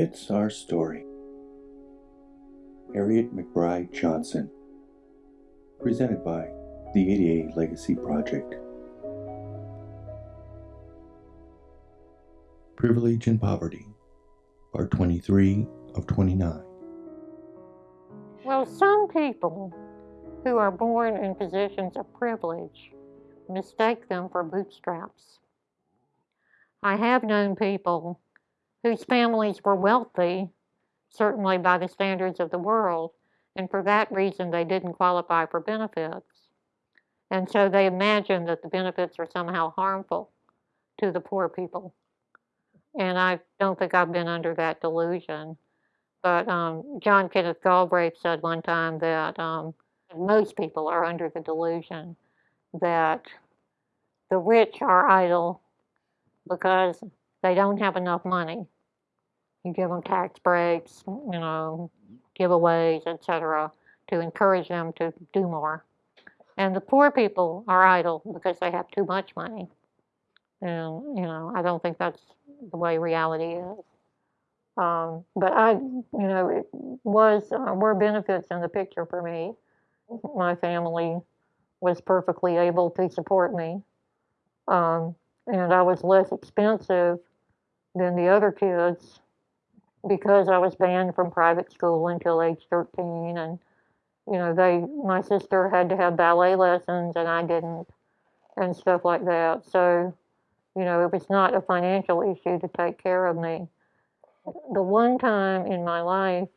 It's Our Story. Harriet McBryde Johnson. Presented by the ADA Legacy Project. Privilege and Poverty. Part 23 of 29. Well, some people who are born in positions of privilege mistake them for bootstraps. I have known people whose families were wealthy, certainly by the standards of the world, and for that reason they didn't qualify for benefits. And so they imagine that the benefits are somehow harmful to the poor people. And I don't think I've been under that delusion. But um, John Kenneth Galbraith said one time that um, most people are under the delusion that the rich are idle because they don't have enough money. You give them tax breaks, you know, giveaways, etc., to encourage them to do more. And the poor people are idle because they have too much money. And, you know, I don't think that's the way reality is. Um, but I, you know, it was, uh, were benefits in the picture for me. My family was perfectly able to support me. Um, and I was less expensive than the other kids because I was banned from private school until age 13 and you know they my sister had to have ballet lessons and I didn't and stuff like that. So you know it was not a financial issue to take care of me. The one time in my life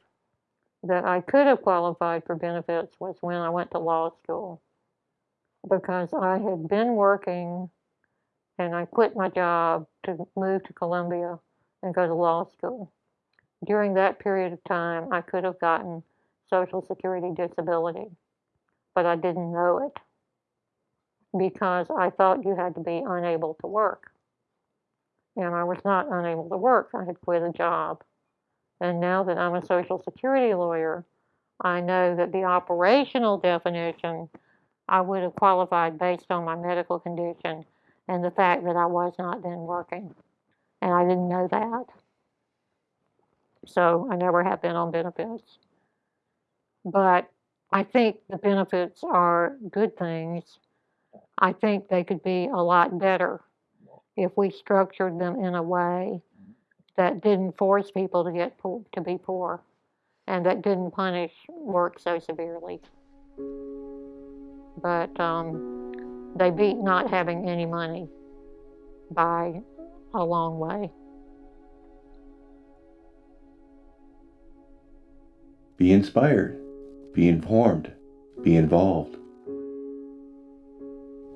that I could have qualified for benefits was when I went to law school because I had been working and I quit my job to move to Columbia and go to law school. During that period of time, I could have gotten Social Security disability, but I didn't know it because I thought you had to be unable to work. And I was not unable to work. I had quit a job. And now that I'm a Social Security lawyer, I know that the operational definition I would have qualified based on my medical condition and the fact that I was not then working. And I didn't know that. So I never have been on benefits. But I think the benefits are good things. I think they could be a lot better if we structured them in a way that didn't force people to get poor, to be poor and that didn't punish work so severely. But um, they beat not having any money by a long way. Be inspired, be informed, be involved.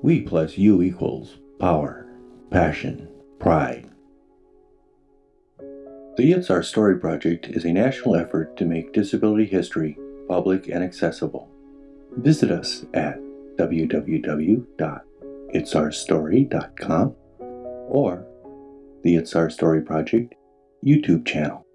We plus you equals power, passion, pride. The It's Our Story Project is a national effort to make disability history public and accessible. Visit us at www.itsourstory.com or the It's Our Story Project YouTube channel.